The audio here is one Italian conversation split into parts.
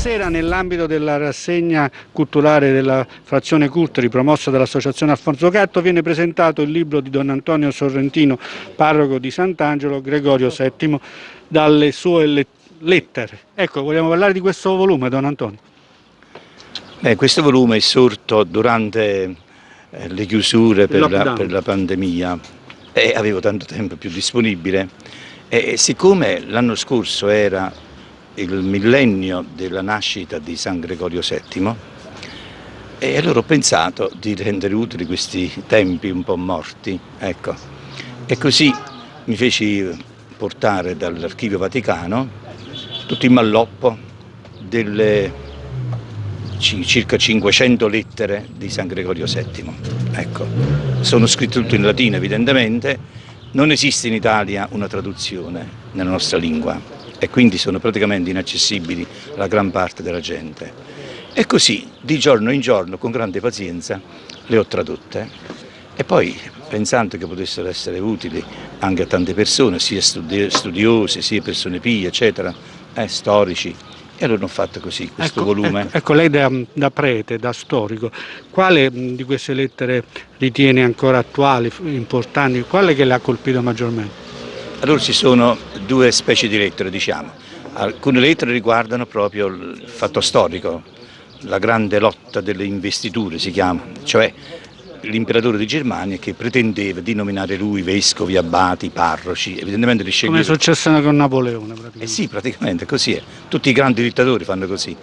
sera nell'ambito della rassegna culturale della frazione Culturi promossa dall'associazione Alfonso Gatto viene presentato il libro di Don Antonio Sorrentino, parroco di Sant'Angelo, Gregorio VII, dalle sue lettere. Ecco, vogliamo parlare di questo volume, Don Antonio? Beh, questo volume è sorto durante eh, le chiusure per la, per la, pandemia e avevo tanto tempo più disponibile e siccome l'anno scorso era il millennio della nascita di San Gregorio VII e allora ho pensato di rendere utili questi tempi un po' morti, ecco. E così mi feci portare dall'Archivio Vaticano tutto il malloppo delle circa 500 lettere di San Gregorio VII. Ecco. Sono scritte tutto in latino evidentemente, non esiste in Italia una traduzione nella nostra lingua e quindi sono praticamente inaccessibili alla gran parte della gente. E così, di giorno in giorno, con grande pazienza, le ho tradotte e poi pensando che potessero essere utili anche a tante persone, sia studiosi, sia persone pie, eccetera, eh, storici, e allora ho fatto così questo ecco, volume. Ecco, ecco lei da, da, prete, da storico, quale di queste lettere ritiene ancora attuali, importanti, quale che le ha colpito maggiormente? Allora ci sono due specie di lettere, diciamo. Alcune lettere riguardano proprio il fatto storico, la grande lotta delle investiture si chiama, cioè l'imperatore di Germania che pretendeva di nominare lui vescovi, abati, parroci, evidentemente li sceglieva. Come è successo con Napoleone praticamente. Eh sì, praticamente così è, tutti i grandi dittatori fanno così,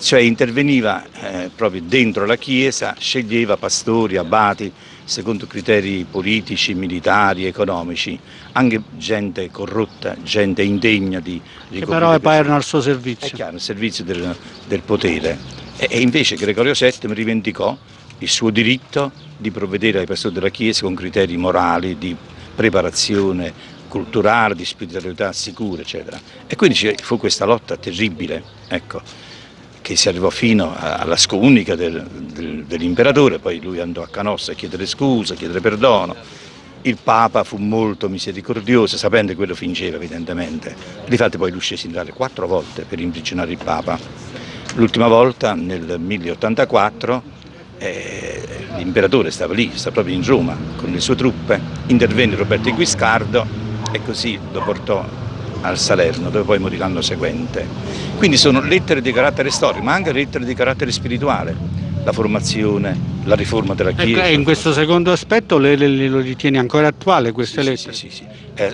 cioè interveniva eh, proprio dentro la chiesa, sceglieva pastori, abati, secondo criteri politici, militari, economici, anche gente corrotta, gente indegna di, di Che però erano al suo servizio. È chiaro, al servizio del, del potere. E, e, invece Gregorio VII rivendicò il suo diritto di provvedere ai pastori della Chiesa con criteri morali, di preparazione culturale, di spiritualità sicura, eccetera. E quindi fu questa lotta terribile, ecco che si arrivò fino alla scomunica del, del, dell'imperatore, poi lui andò a Canossa a chiedere scusa, a chiedere perdono. Il Papa fu molto misericordioso, sapendo che quello fingeva evidentemente. Difatti poi scese in Italia quattro volte per imprigionare il Papa. L'ultima volta nel 1084 eh, l'imperatore stava lì, stava proprio in Roma con le sue truppe, intervenne Roberto Guiscardo e così lo portò al Salerno, dove poi morì l'anno seguente. Quindi sono lettere di carattere storico, ma anche lettere di carattere spirituale, la formazione, la riforma della ecco, Chiesa. E in questo secondo aspetto lei, lei lo ritiene ancora attuale queste sì, lettere? Sì, sì, sì. È,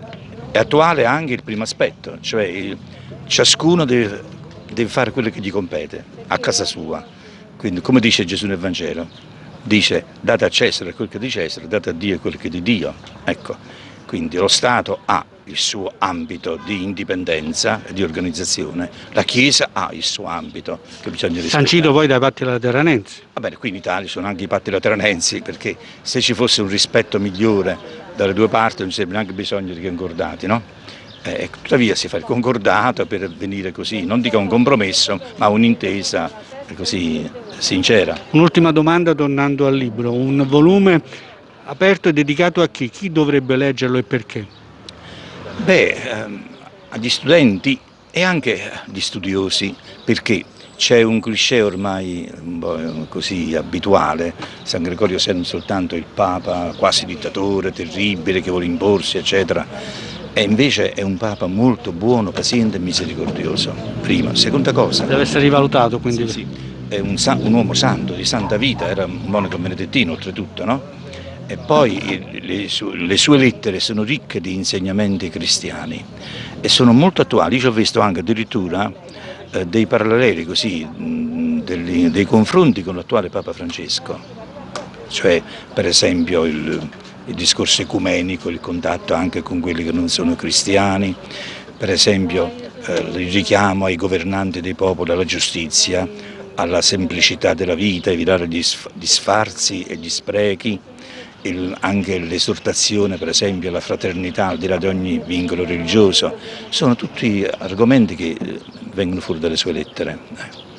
è, attuale anche il primo aspetto, cioè il, ciascuno deve, deve fare quello che gli compete, a casa sua. Quindi come dice Gesù nel Vangelo, dice date a Cesare quel che è di Cesare, date a Dio quel che è di Dio. Ecco, quindi lo Stato ha il suo ambito di indipendenza e di organizzazione, la Chiesa ha il suo ambito che bisogna rispettare. Sancito poi dai patti lateranensi. Va bene, qui in Italia sono anche i patti lateranensi perché se ci fosse un rispetto migliore dalle due parti non ci sarebbe neanche bisogno di concordati, no? Eh, tuttavia si fa il concordato per venire così, non dico un compromesso, ma un'intesa così sincera. Un'ultima domanda tornando al libro, un volume aperto e dedicato a chi? Chi dovrebbe leggerlo e perché? Beh, ehm, agli studenti e anche agli studiosi, perché c'è un cliché ormai un così abituale, San Gregorio è non soltanto il Papa quasi dittatore, terribile, che vuole imporsi, eccetera, e invece è un Papa molto buono, paziente e misericordioso, prima. Seconda cosa... Deve essere rivalutato quindi. Sì, sì. È un, un, uomo santo, di santa vita, era un monaco benedettino oltretutto, no? E poi le, le sue lettere sono ricche di insegnamenti cristiani e sono molto attuali. Io ho visto anche addirittura eh, dei paralleli così, mh, dei, dei confronti con l'attuale Papa Francesco, cioè per esempio il, il discorso ecumenico, il contatto anche con quelli che non sono cristiani, per esempio eh, il richiamo ai governanti dei popoli alla giustizia, alla semplicità della vita, evitare gli sfarzi e gli sprechi, il, anche l'esortazione per esempio alla fraternità al di là di ogni vincolo religioso, sono tutti argomenti che eh, vengono fuori dalle sue lettere.